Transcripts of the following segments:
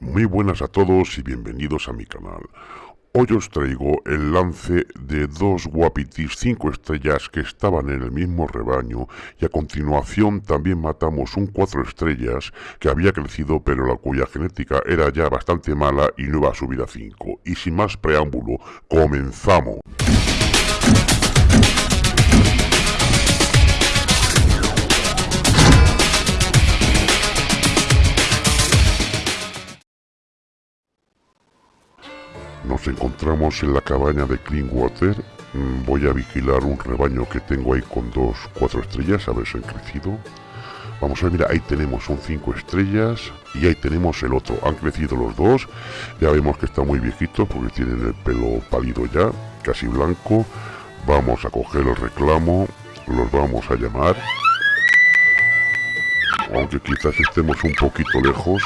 Muy buenas a todos y bienvenidos a mi canal. Hoy os traigo el lance de dos guapitis 5 estrellas que estaban en el mismo rebaño y a continuación también matamos un 4 estrellas que había crecido pero la cuya genética era ya bastante mala y no iba a subir a 5. Y sin más preámbulo, comenzamos. Nos encontramos en la cabaña de Cleanwater. Mm, Voy a vigilar un rebaño que tengo ahí con dos cuatro estrellas, a ver si han crecido. Vamos a ver, mira, ahí tenemos un 5 estrellas y ahí tenemos el otro. Han crecido los dos. Ya vemos que está muy viejito porque tienen el pelo pálido ya, casi blanco. Vamos a coger el reclamo, los vamos a llamar. Aunque quizás estemos un poquito lejos.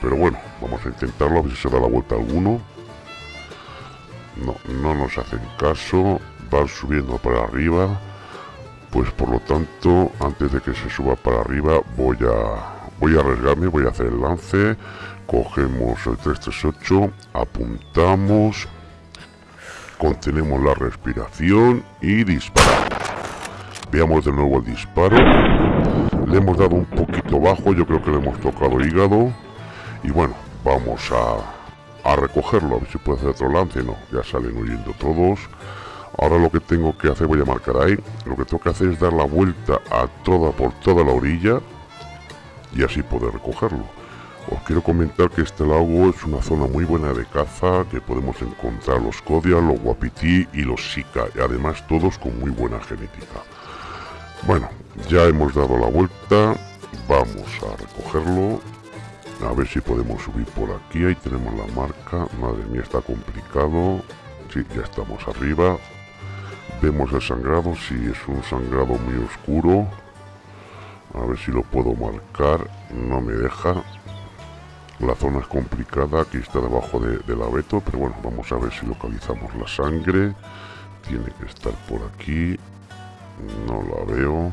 Pero bueno, vamos a intentarlo, a ver si se da la vuelta alguno. No, no nos hacen caso, van subiendo para arriba. Pues por lo tanto, antes de que se suba para arriba, voy a, voy a arriesgarme, voy a hacer el lance. Cogemos el 338, apuntamos, contenemos la respiración y disparamos. Veamos de nuevo el disparo. Le hemos dado un poquito bajo, yo creo que le hemos tocado hígado. Y bueno, vamos a, a recogerlo, a ver si puede hacer otro lance. No, ya salen huyendo todos. Ahora lo que tengo que hacer, voy a marcar ahí, lo que tengo que hacer es dar la vuelta a toda por toda la orilla y así poder recogerlo. Os quiero comentar que este lago es una zona muy buena de caza, que podemos encontrar los Kodiak, los Wapiti y los Sika, y además todos con muy buena genética. Bueno, ya hemos dado la vuelta, vamos a recogerlo, a ver si podemos subir por aquí, ahí tenemos la marca, madre mía está complicado, sí, ya estamos arriba, vemos el sangrado, si es un sangrado muy oscuro, a ver si lo puedo marcar, no me deja, la zona es complicada, aquí está debajo de, del abeto, pero bueno, vamos a ver si localizamos la sangre, tiene que estar por aquí, no la veo,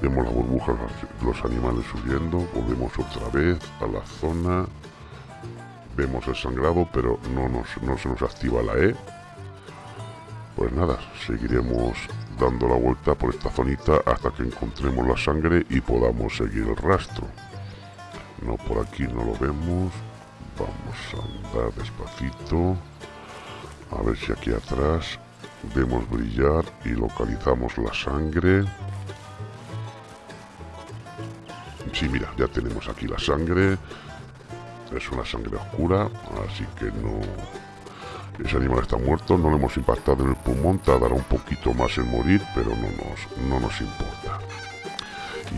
Vemos las burbujas los animales subiendo, volvemos otra vez a la zona. Vemos el sangrado, pero no, nos, no se nos activa la E. Pues nada, seguiremos dando la vuelta por esta zonita hasta que encontremos la sangre y podamos seguir el rastro. No, por aquí no lo vemos. Vamos a andar despacito. A ver si aquí atrás vemos brillar y localizamos la sangre. Sí, mira, ya tenemos aquí la sangre. Es una sangre oscura, así que no... Ese animal está muerto, no lo hemos impactado en el pulmón, tardará un poquito más en morir, pero no nos, no nos importa.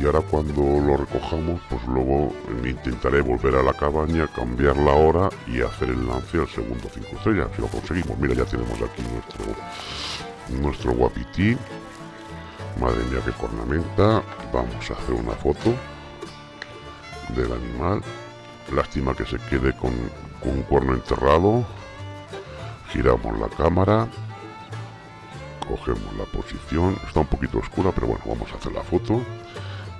Y ahora cuando lo recojamos, pues luego intentaré volver a la cabaña, cambiar la hora y hacer el lance al segundo 5 estrellas, si lo conseguimos. Mira, ya tenemos aquí nuestro, nuestro guapití. Madre mía, qué cornamenta. Vamos a hacer una foto del animal. Lástima que se quede con, un cuerno enterrado. Giramos la cámara. Cogemos la posición. Está un poquito oscura, pero bueno, vamos a hacer la foto.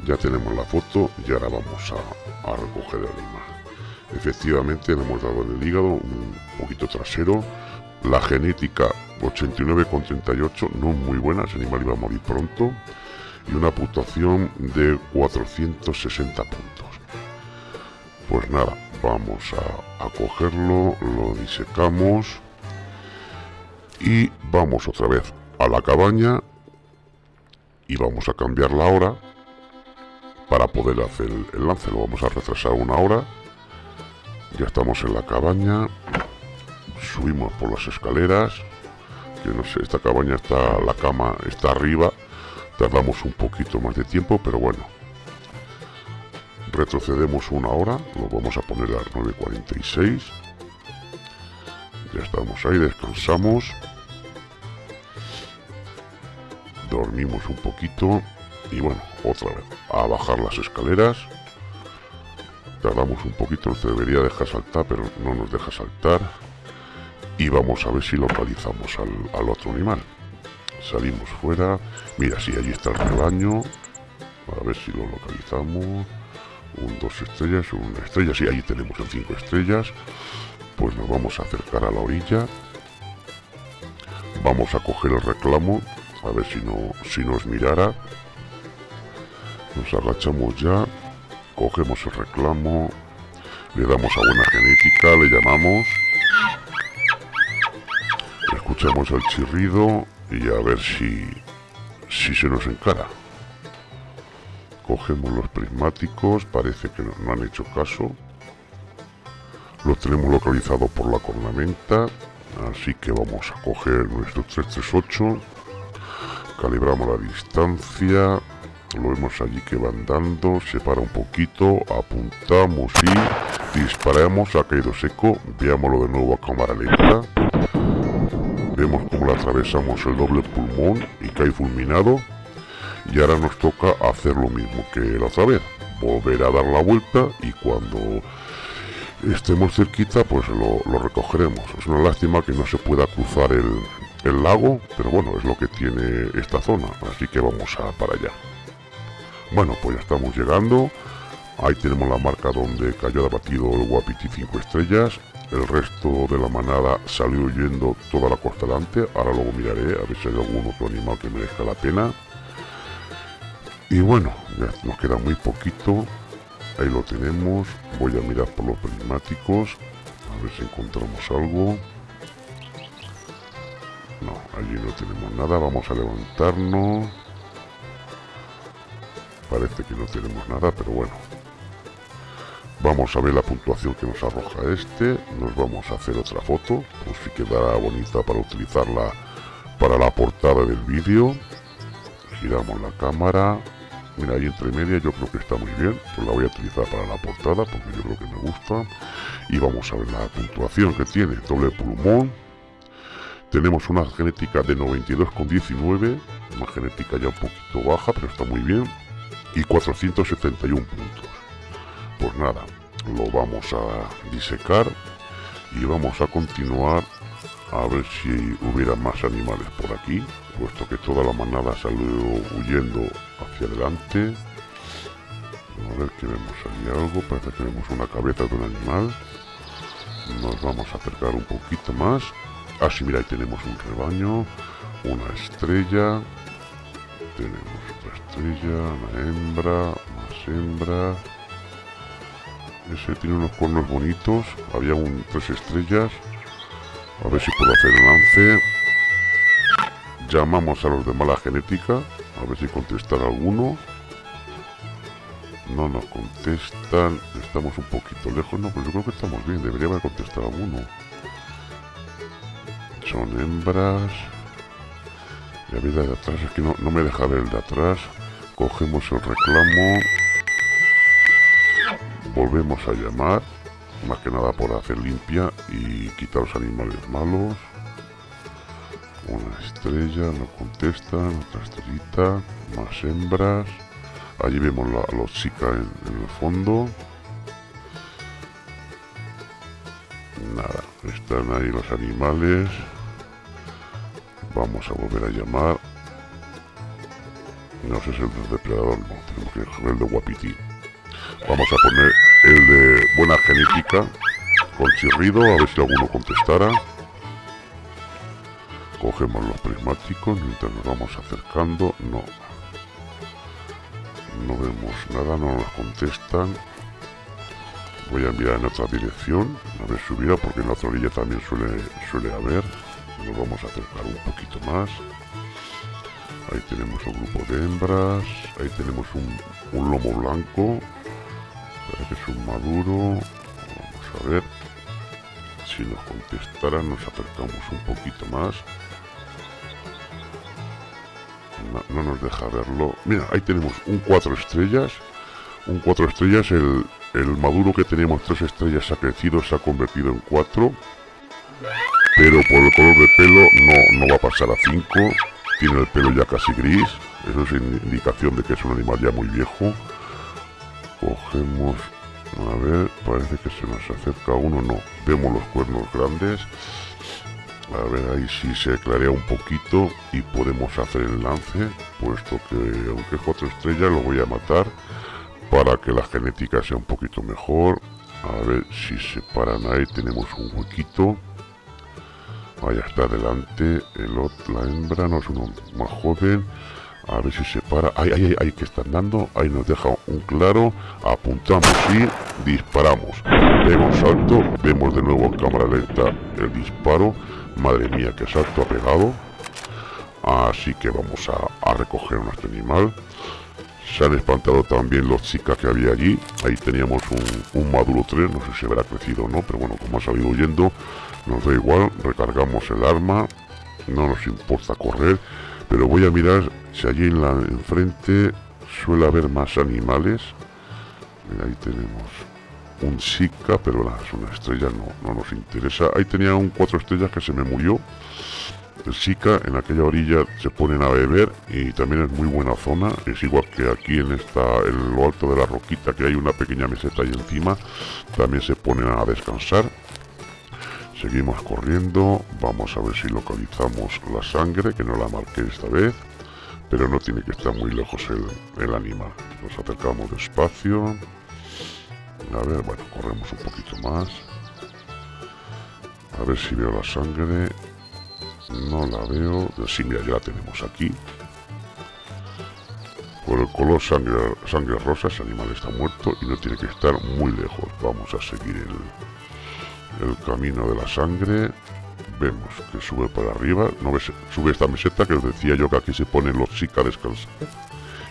Ya tenemos la foto y ahora vamos a, a recoger el animal. Efectivamente, le hemos dado en el hígado un poquito trasero. La genética 89,38, no muy buena, ese animal iba a morir pronto. Y una puntuación de 460 puntos. Pues nada, vamos a, cogerlo, lo disecamos y vamos otra vez a la cabaña y vamos a cambiar la hora para poder hacer el, lance. Lo vamos a retrasar una hora. Ya estamos en la cabaña. Subimos por las escaleras. Que no sé, esta cabaña está, la cama está arriba. Tardamos un poquito más de tiempo, pero bueno, retrocedemos una hora, lo vamos a poner a las 9.46. Ya estamos ahí, descansamos. Dormimos un poquito y bueno, otra vez, a bajar las escaleras. Tardamos un poquito, nos debería dejar saltar, pero no nos deja saltar. Y vamos a ver si localizamos al, otro animal. Salimos fuera. Mira, sí, allí está el rebaño. A ver si lo localizamos un dos estrellas, una estrella, sí, ahí tenemos el cinco estrellas. Pues nos vamos a acercar a la orilla. Vamos a coger el reclamo, a ver si, no, si nos mirara. Nos agachamos ya, cogemos el reclamo, le damos a buena genética, le llamamos. Escuchamos el chirrido y a ver si, si se nos encara. Cogemos los prismáticos, parece que no, han hecho caso. Los tenemos localizados por la cornamenta, así que vamos a coger nuestro 338. Calibramos la distancia, lo vemos allí que van dando, se para un poquito, apuntamos y disparamos, ha caído seco, veámoslo de nuevo a cámara lenta. Vemos como le atravesamos el doble pulmón y cae fulminado y ahora nos toca hacer lo mismo que la otra vez volver a dar la vuelta y cuando estemos cerquita pues lo, recogeremos. Es una lástima que no se pueda cruzar el, el, lago pero bueno es lo que tiene esta zona así que vamos a para allá. Bueno pues ya estamos llegando. Ahí tenemos la marca donde cayó abatido el Guapiti 5 estrellas. El resto de la manada salió huyendo toda la costa delante. Ahora luego miraré a ver si hay algún otro animal que merezca la pena y bueno, ya nos queda muy poquito. Ahí lo tenemos. Voy a mirar por los prismáticos. A ver si encontramos algo. No, allí no tenemos nada. Vamos a levantarnos. Parece que no tenemos nada, pero bueno. Vamos a ver la puntuación que nos arroja este. Nos vamos a hacer otra foto. Pues si quedará bonita para utilizarla para la portada del vídeo. Giramos la cámara. Mira, ahí entre media yo creo que está muy bien. Pues la voy a utilizar para la portada porque yo creo que me gusta. Y vamos a ver la puntuación que tiene. Doble pulmón. Tenemos una genética de 92,19. Una genética ya un poquito baja, pero está muy bien. Y 471 puntos. Pues nada, lo vamos a disecar. Y vamos a continuar a ver si hubiera más animales por aquí puesto que toda la manada salió huyendo hacia adelante. A ver que vemos ahí algo. Parece que vemos una cabeza de un animal. Nos vamos a acercar un poquito más. Así ah, mira ahí tenemos un rebaño una estrella. Tenemos otra estrella una hembra más hembras ese tiene unos cuernos bonitos. Había un tres estrellas a ver si puedo hacer el lance Llamamos a los de mala genética, a ver si contestan alguno. No nos contestan, estamos un poquito lejos, no, pero yo creo que estamos bien, debería haber contestado alguno. Son hembras. Y vida de atrás, es que no me deja ver el de atrás. Cogemos el reclamo. Volvemos a llamar, más que nada por hacer limpia y quitar los animales malos. Una estrella, no contestan, otra estrellita, más hembras. Allí vemos a los chicas en, el fondo. Nada, están ahí los animales. Vamos a volver a llamar. No sé si es el depredador, no, tenemos que coger el de guapitín. Vamos a poner el de buena genética con chirrido, a ver si alguno contestara. Cogemos los prismáticos mientras nos vamos acercando no. No vemos nada no nos contestan. Voy a enviar en otra dirección a ver si porque en la otra orilla también suele suele haber. Nos vamos a acercar un poquito más. Ahí tenemos un grupo de hembras ahí tenemos un lomo blanco que es un maduro vamos a ver si nos contestaran nos acercamos un poquito más no, nos deja verlo. Mira, ahí tenemos un 4 estrellas. Un 4 estrellas. El, el maduro que teníamos 3 estrellas ha crecido, se ha convertido en 4. Pero por el color de pelo no, no va a pasar a 5. Tiene el pelo ya casi gris. Eso es indicación de que es un animal ya muy viejo. Cogemos... A ver, parece que se nos acerca uno. No, vemos los cuernos grandes a ver ahí si se clarea un poquito y podemos hacer el lance puesto que aunque es cuatro estrellas lo voy a matar para que la genética sea un poquito mejor. A ver si se paran ahí, tenemos un huequito. Vaya, está adelante. El la hembra no es uno más joven. A ver si se para. Ahí, ahí, ahí, que están dando. Ahí nos deja un claro. Apuntamos y disparamos. Un salto. Vemos de nuevo en cámara lenta el disparo. Madre mía, qué salto ha pegado. Así que vamos a, recoger nuestro animal. Se han espantado también los chicas que había allí. Ahí teníamos un, un Maduro 3. No sé si habrá crecido o no. Pero bueno, como ha salido huyendo, nos da igual. Recargamos el arma. No nos importa correr. Pero voy a mirar si allí en la enfrente suele haber más animales. ahí tenemos un Sika, pero es una estrella, no, no nos interesa. Ahí tenía un cuatro estrellas que se me murió. El Sika en aquella orilla se ponen a beber y también es muy buena zona. Es igual que aquí en esta, en lo alto de la roquita que hay una pequeña meseta ahí encima. También se ponen a descansar. Seguimos corriendo, vamos a ver si localizamos la sangre, que no la marqué esta vez, pero no tiene que estar muy lejos el, animal. Nos acercamos despacio, a ver, bueno, corremos un poquito más, a ver si veo la sangre, no la veo, sí, mira, ya la tenemos aquí. Por el color sangre, sangre rosa, ese animal está muerto y no tiene que estar muy lejos. Vamos a seguir el, el camino de la sangre vemos que sube para arriba no ves, sube esta meseta que os decía yo que aquí se ponen los chicas descansar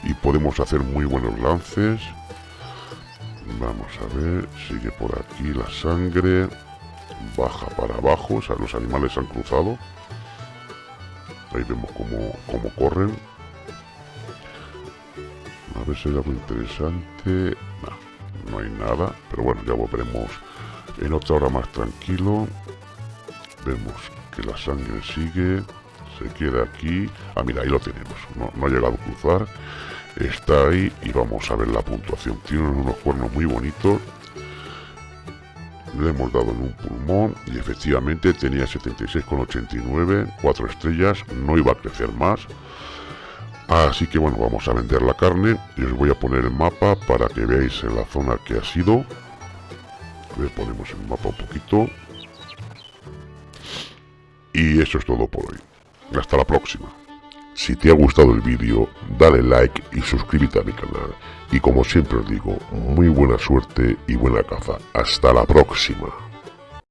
y podemos hacer muy buenos lances. Vamos a ver sigue por aquí la sangre baja para abajo o sea los animales han cruzado. Ahí vemos cómo, cómo corren. A ver si hay algo interesante. No, no hay nada pero bueno ya volveremos en otra hora más tranquilo. Vemos que la sangre sigue se queda aquí. Ah mira ahí lo tenemos. No, ha llegado a cruzar. Está ahí y vamos a ver la puntuación. Tiene unos cuernos muy bonitos. Le hemos dado en un pulmón y efectivamente tenía 76,89 4 estrellas no iba a crecer más. Así que bueno vamos a vender la carne y os voy a poner el mapa para que veáis en la zona que ha sido le ponemos el mapa un poquito. Y eso es todo por hoy. Hasta la próxima. Si te ha gustado el vídeo, dale like y suscríbete a mi canal. Y como siempre os digo, muy buena suerte y buena caza. Hasta la próxima.